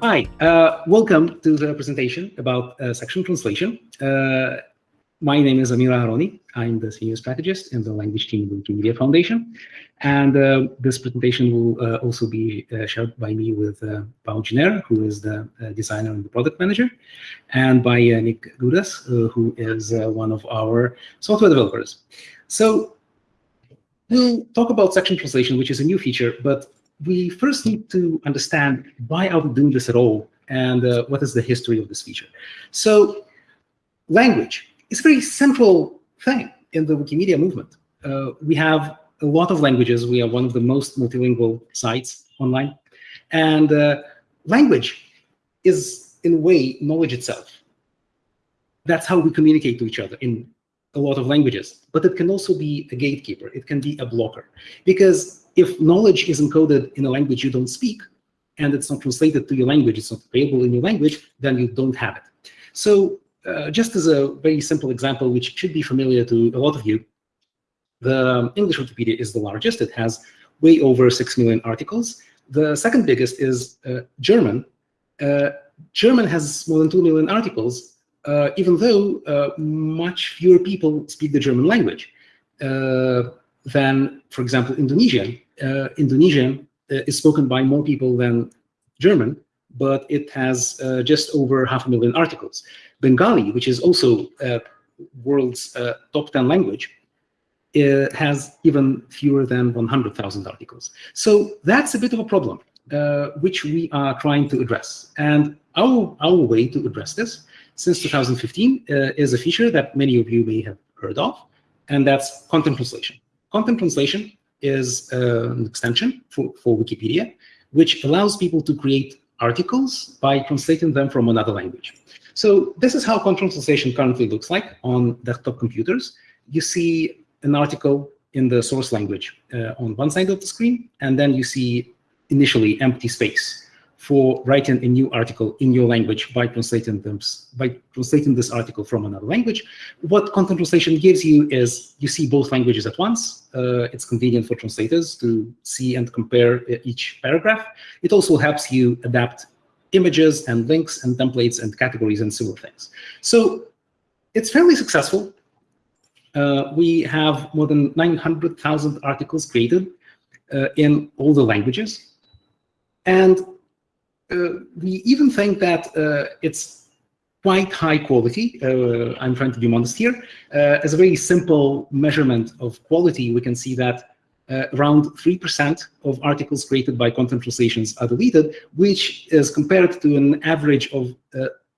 Hi, uh, welcome to the presentation about uh, section translation. Uh, my name is Amir Aharoni. I'm the senior strategist in the language team of the Wikimedia Foundation. And uh, this presentation will uh, also be uh, shared by me with uh, Pau Giner, who is the designer and the product manager, and by Nik Gkountas, who is one of our software developers. So we'll talk about section translation, which is a new feature, but we first need to understand why are we doing this at all and uh, what is the history of this feature. So language is a very central thing in the Wikimedia movement. Uh, we have a lot of languages. We are one of the most multilingual sites online. And uh, language is, in a way, knowledge itself. That's how we communicate to each other in a lot of languages. But it can also be a gatekeeper. It can be a blocker. Because if knowledge is encoded in a language you don't speak, and it's not translated to your language, it's not available in your language, then you don't have it. So uh, just as a very simple example, which should be familiar to a lot of you, the English Wikipedia is the largest. It has way over 6 million articles. The second biggest is uh, German. Uh, German has more than 2 million articles, uh, even though uh, much fewer people speak the German language uh, than, for example, Indonesian uh, Indonesian uh, is spoken by more people than German, but it has uh, just over half a million articles. Bengali, which is also world's top 10 language, has even fewer than 100,000 articles. So that's a bit of a problem, uh, which we are trying to address. And our, our way to address this since 2015 uh, is a feature that many of you may have heard of, and that's content translation. Content translation is uh, an extension for, for Wikipedia, which allows people to create articles by translating them from another language. So this is how content translation currently looks like on desktop computers. You see an article in the source language uh, on one side of the screen, and then you see initially empty space for writing a new article in your language by translating them by translating this article from another language. What content translation gives you is you see both languages at once. Uh, it's convenient for translators to see and compare uh, each paragraph. It also helps you adapt images and links and templates and categories and similar things. So it's fairly successful. Uh, we have more than 900,000 articles created uh, in all the languages. And we even think that uh, it's quite high quality. Uh, I'm trying to be modest here. as a very simple measurement of quality, we can see that uh, around 3% of articles created by content translations are deleted, which is compared to an average of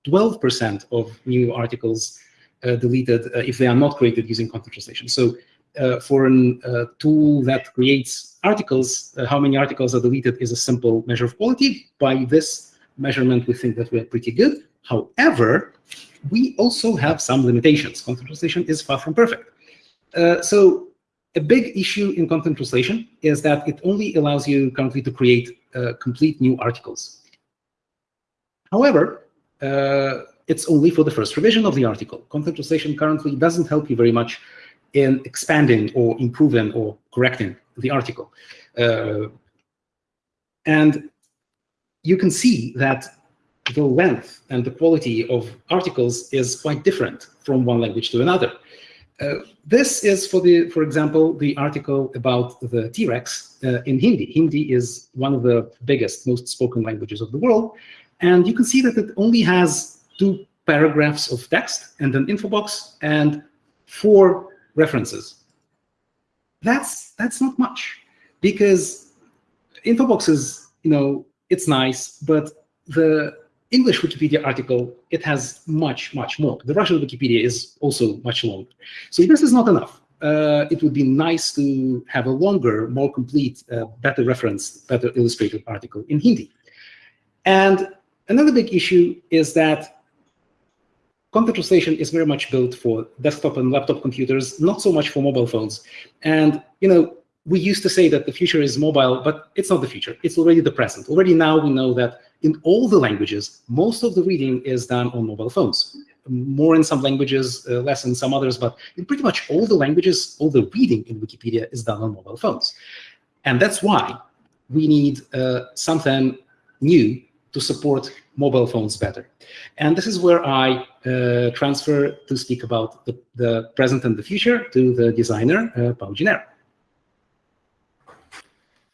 12% uh, of new articles uh, deleted if they are not created using content translation. So uh, for a uh, tool that creates articles, uh, how many articles are deleted is a simple measure of quality. By this measurement, we think that we're pretty good. However, we also have some limitations. Content translation is far from perfect. Uh, so a big issue in content translation is that it only allows you currently to create uh, complete new articles. However, uh, it's only for the first revision of the article. Content translation currently doesn't help you very much in expanding or improving or correcting the article. Uh, and you can see that the length and the quality of articles is quite different from one language to another. Uh, this is for the, for example, the article about the T-Rex uh, in Hindi. Hindi is one of the biggest, most spoken languages of the world. And you can see that it only has two paragraphs of text and an info box and four references. That's that's not much because infobox is, you know, it's nice, but the English Wikipedia article, it has much, much more. The Russian Wikipedia is also much longer. So this is not enough. Uh, it would be nice to have a longer, more complete, uh, better referenced, better illustrated article in Hindi. And another big issue is that content translation is very much built for desktop and laptop computers, not so much for mobile phones. And you know, we used to say that the future is mobile, but it's not the future. It's already the present. Already now we know that in all the languages, most of the reading is done on mobile phones. More in some languages, uh, less in some others, but in pretty much all the languages, all the reading in Wikipedia is done on mobile phones. And that's why we need uh, something new to support mobile phones better. And this is where I uh, transfer to speak about the, the, present and the future to the designer, uh, Pau Giner.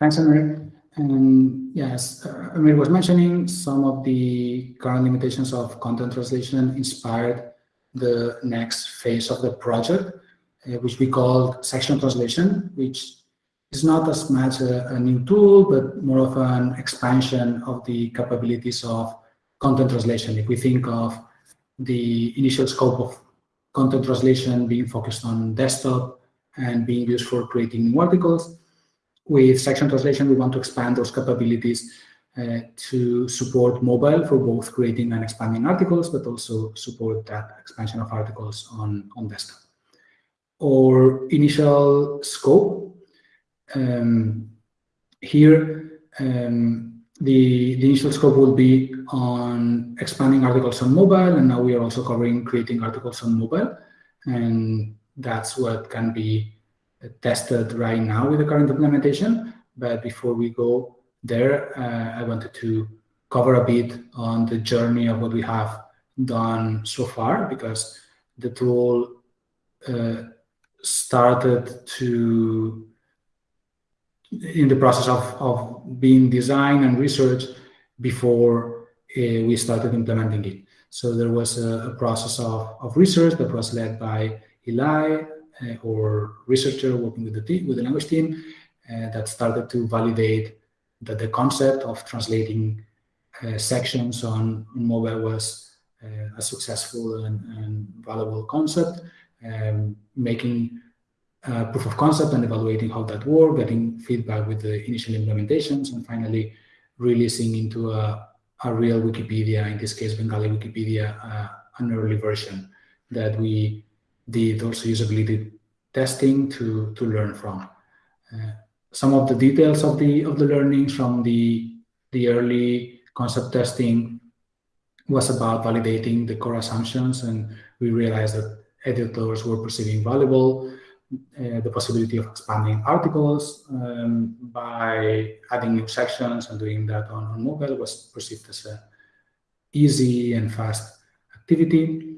Thanks, Amir. And yes, uh, Amir was mentioning some of the current limitations of content translation inspired the next phase of the project, uh, which we call section translation, which is not as much a, a, new tool, but more of an expansion of the capabilities of content translation. If we think of the initial scope of content translation being focused on desktop and being used for creating new articles, with section translation, we want to expand those capabilities uh, to support mobile for both creating and expanding articles, but also support that expansion of articles on, on desktop. Our initial scope um, here, um, the, the initial scope will be on expanding articles on mobile, and now we are also covering creating articles on mobile. And that's what can be tested right now with the current implementation. But before we go there, uh, I wanted to cover a bit on the journey of what we have done so far, because the tool uh, started to in the process of, of being designed and researched before uh, we started implementing it. So there was a, a, process of, of research that was led by Eli, uh, or researcher working with the team, with the language team, uh, that started to validate that the concept of translating uh, sections on, on, mobile was uh, a successful and, and valuable concept, um, making uh, proof of concept and evaluating how that worked, getting feedback with the initial implementations, and finally releasing into a, a real Wikipedia, in this case Bengali Wikipedia, uh, an early version that we did also usability testing to, to learn from. Uh, some of the details of the of the learnings from the the early concept testing was about validating the core assumptions, and we realized that editors were perceiving valuable uh, the possibility of expanding articles um, by adding new sections and doing that on, on mobile was perceived as a easy and fast activity.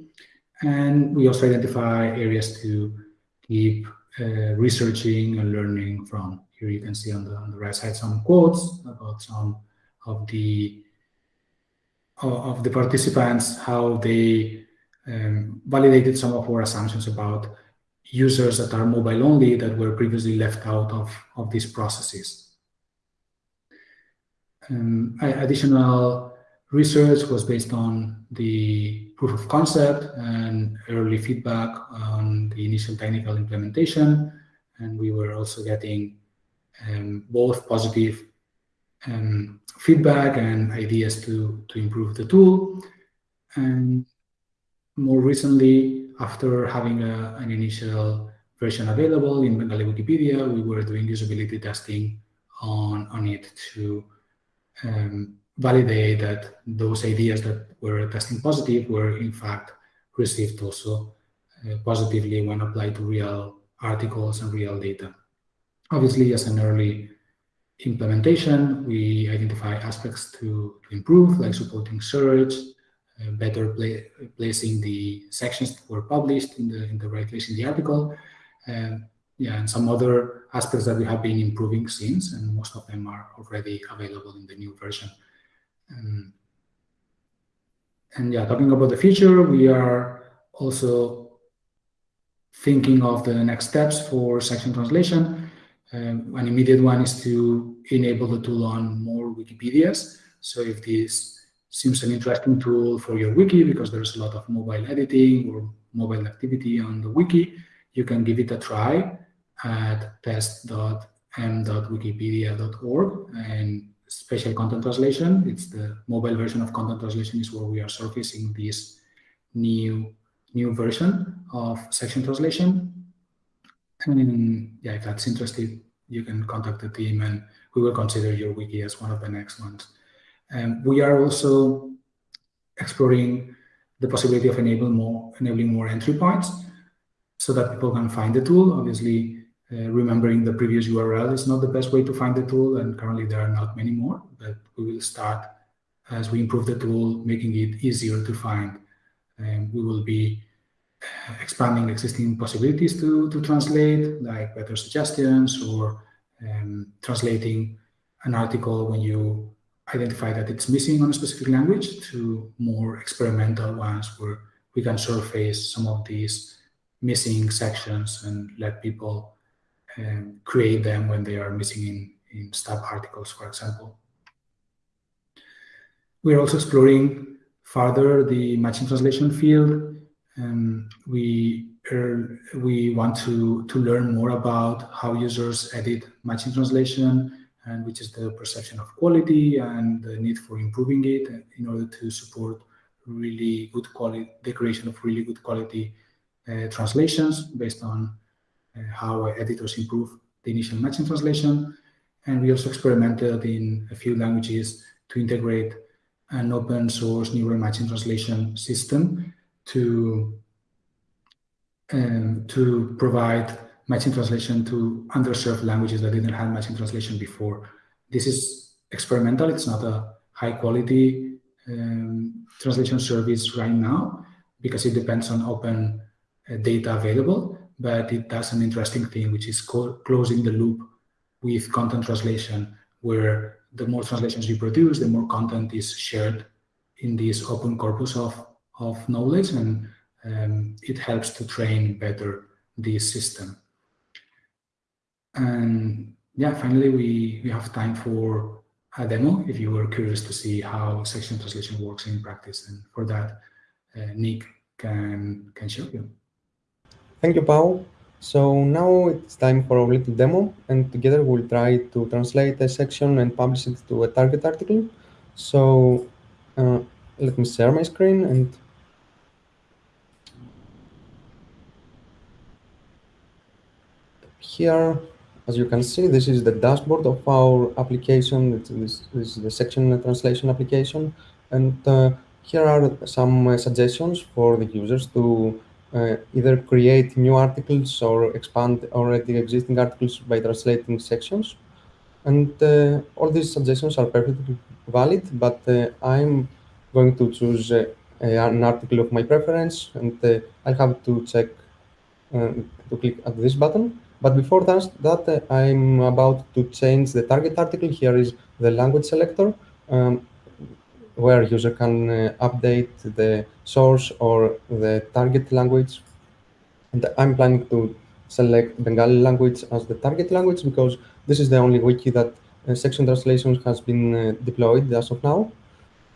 And we also identify areas to keep uh, researching and learning from. Here you can see on the, on the right side some quotes about some of the of the participants, how they um, validated some of our assumptions about users that are mobile only that were previously left out of, of these processes. Um, additional research was based on the proof of concept and early feedback on the initial technical implementation. And we were also getting um, both positive um, feedback and ideas to, to improve the tool. And more recently, after having a, an initial version available in Bengali Wikipedia, we were doing usability testing on, on it to um, validate that those ideas that were testing positive were in fact received also uh, positively when applied to real articles and real data. Obviously, as an early implementation, we identify aspects to, to improve, like supporting search, better placing the sections that were published in the in the right place in the article. Yeah, and some other aspects that we have been improving since, and most of them are already available in the new version. Um, and yeah, talking about the future, we are also thinking of the next steps for section translation. Um, an immediate one is to enable the tool on more Wikipedias. So if this seems an interesting tool for your wiki because there's a lot of mobile editing or mobile activity on the wiki, you can give it a try at test.m.wikipedia.org and special content translation. It's the mobile version of content translation is where we are surfacing this new new version of section translation. And yeah, if that's interested, you can contact the team and we will consider your wiki as one of the next ones. Um, we are also exploring the possibility of enable more, enabling more entry points so that people can find the tool. Obviously, uh, remembering the previous URL is not the best way to find the tool, and currently there are not many more, but we will start as we improve the tool, making it easier to find. And we will be expanding existing possibilities to, to translate, like better suggestions or um, translating an article when you identify that it's missing on a specific language to more experimental ones where we can surface some of these missing sections and let people um, create them when they are missing in, in stub articles, for example. We're also exploring further the machine translation field. Um, we er, we want to, to learn more about how users edit machine translation and which is the perception of quality and the need for improving it in order to support really good quality, the creation of really good quality uh, translations based on uh, how editors improve the initial machine translation. And we also experimented in a few languages to integrate an open source neural machine translation system to um, to provide machine translation to underserved languages that didn't have machine translation before. This is experimental. It's not a high quality um, translation service right now because it depends on open uh, data available, but it does an interesting thing, which is closing the loop with content translation, where the more translations you produce, the more content is shared in this open corpus of, of knowledge, and um, it helps to train better this system. And yeah, finally, we, we have time for a demo if you were curious to see how section translation works in practice. And for that, uh, Nick can, can show you. Thank you, Pau. So now it's time for a little demo, and together we'll try to translate a section and publish it to a target article. So uh, let me share my screen and here, as you can see, this is the dashboard of our application. This, this is the section translation application, and uh, here are some uh, suggestions for the users to uh, either create new articles or expand already existing articles by translating sections. And uh, all these suggestions are perfectly valid, but uh, I'm going to choose uh, an article of my preference, and uh, I'll have to check to click at this button. But before that, that I'm about to change the target article. Here is the language selector. Um, where user can uh, update the source or the target language. And I'm planning to select Bengali language as the target language because this is the only wiki that uh, section translations has been uh, deployed as of now.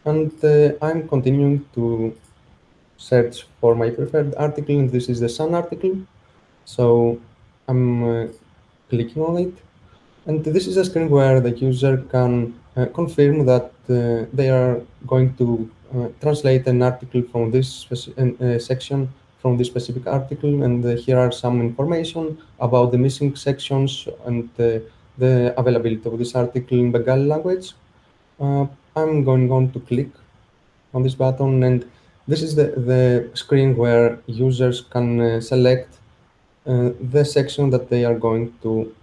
And uh, I'm continuing to search for my preferred article, and this is the Sun article. So I'm uh, clicking on it. And this is a screen where the user can uh, confirm that uh, they are going to uh, translate an article from this section from this specific article and here are some information about the missing sections and the availability of this article in Bengali language. I'm going on to click on this button and this is the, the screen where users can uh, select uh, the section that they are going to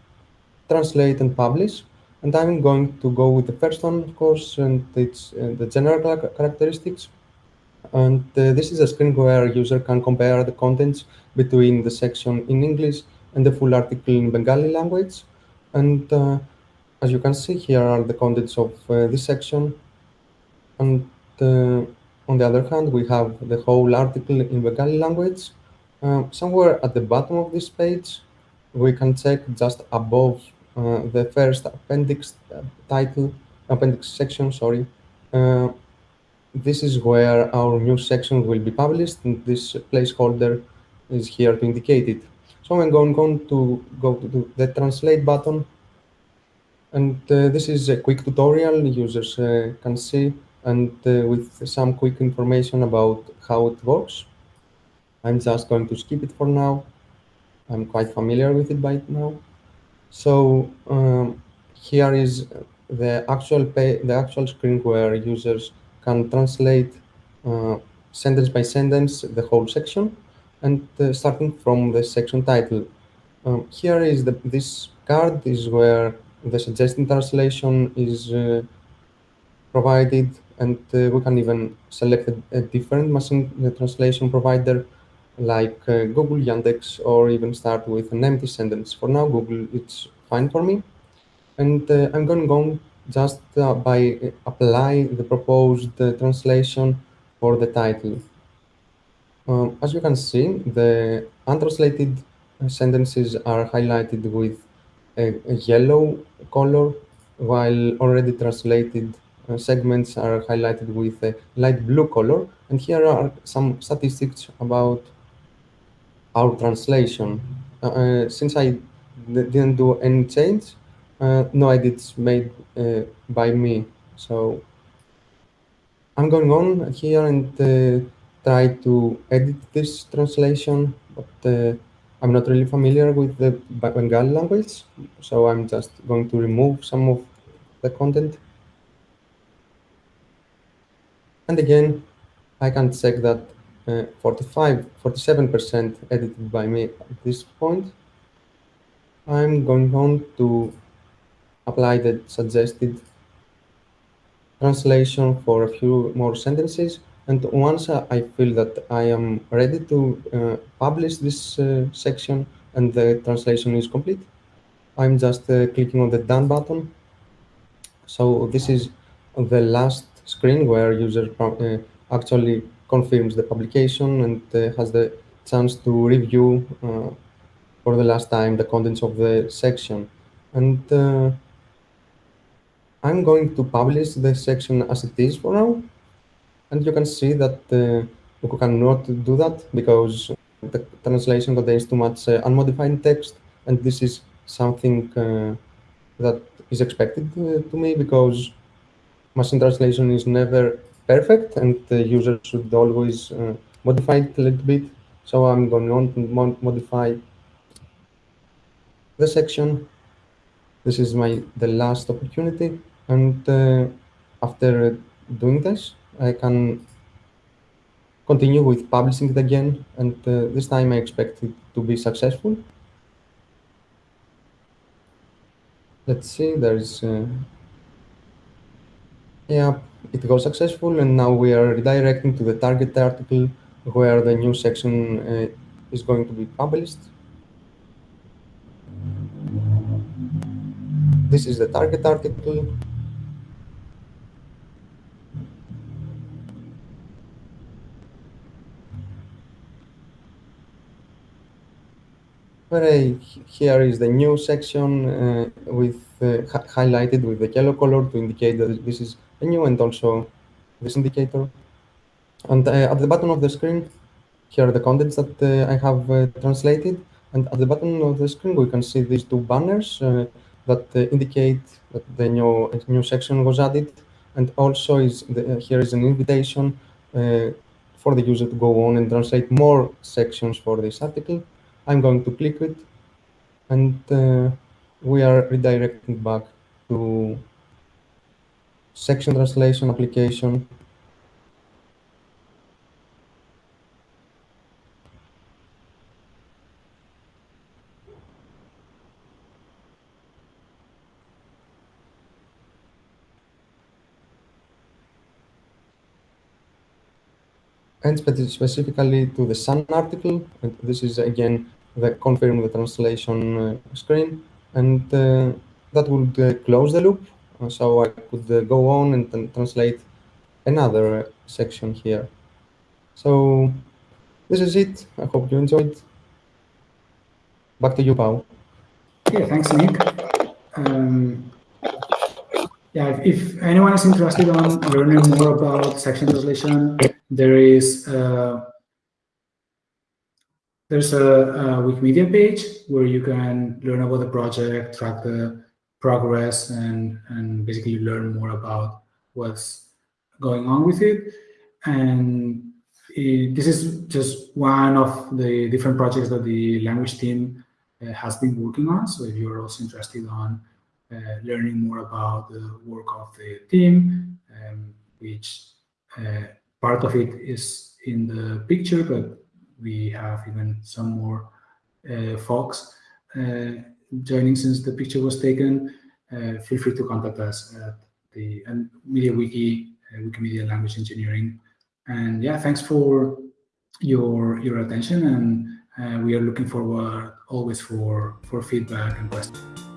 translate and publish. And I'm going to go with the first one, of course, and it's uh, the general characteristics. And uh, this is a screen where a user can compare the contents between the section in English and the full article in Bengali language. And uh, as you can see, here are the contents of uh, this section. And uh, on the other hand, we have the whole article in Bengali language. Uh, somewhere at the bottom of this page, we can check just above uh, the first appendix uh, title, appendix section, sorry. Uh, this is where our new section will be published, and this placeholder is here to indicate it. So I'm going, going to go to the translate button, and uh, this is a quick tutorial users uh, can see, and uh, with some quick information about how it works. I'm just going to skip it for now. I'm quite familiar with it by now. So um, here is the actual pay, the actual screen where users can translate uh, sentence by sentence the whole section, and uh, starting from the section title. Um, here is the this card is where the suggested translation is uh, provided and uh, we can even select a, a different machine translation provider like uh, Google, Yandex, or even start with an empty sentence. For now, Google, it's fine for me. And uh, I'm going to just uh, by uh, apply the proposed uh, translation for the title. Um, as you can see, the untranslated sentences are highlighted with a, a yellow color, while already translated uh, segments are highlighted with a light blue color. And here are some statistics about our translation. Uh, uh since I didn't do any change, uh, no edits made by me. So I'm going on here and try to edit this translation, but I'm not really familiar with the Bengali language, so I'm just going to remove some of the content. And again, I can check that uh, 45, 47% edited by me at this point. I'm going on to apply the suggested translation for a few more sentences and once I feel that I am ready to uh, publish this uh, section and the translation is complete, I'm just uh, clicking on the done button. So this is the last screen where user uh, actually confirms the publication and uh, has the chance to review uh, for the last time the contents of the section. And I'm going to publish the section as it is for now and you can see that uh, you cannot do that because the translation contains too much uh, unmodified text. And this is something uh, that is expected uh, to me because machine translation is never perfect and the user should always uh, modify it a little bit. So I'm going to modify the section. This is my the last opportunity. And uh, after doing this, I can continue with publishing it again, and uh, this time I expect it to be successful. Let's see, there's, uh, yeah, it was successful, and now we are redirecting to the target article where the new section uh, is going to be published. This is the target article. Where here is the new section uh, with uh, highlighted with the yellow color to indicate that this is a new and also this indicator. And uh, at the bottom of the screen, here are the contents that uh, I have uh, translated. And at the bottom of the screen, we can see these two banners uh, that indicate that the new new section was added. And also is the, here is an invitation for the user to go on and translate more sections for this article. I'm going to click it and uh, we are redirecting back to section translation application. And specifically to the Sun article. And this is again the confirm the translation uh, screen, and uh, that would uh, close the loop. so I could go on and translate another section here. So this is it. I hope you enjoyed. Back to you, Pau. Yeah, thanks, Nick. Um, yeah, if, if, anyone is interested on learning more about section translation, there is uh, there's a, a, Wikimedia page where you can learn about the project, track the progress, and, and basically learn more about what's going on with it. And it, this is just one of the different projects that the language team uh, has been working on. So if you're also interested on learning more about the work of the team, um, which uh, part of it is in the picture, but we have even some more uh, folks uh, joining since the picture was taken. Uh, feel free to contact us at the and MediaWiki uh, Wikimedia Language Engineering. And yeah, thanks for your your attention, and uh, we are looking forward always for for feedback and questions.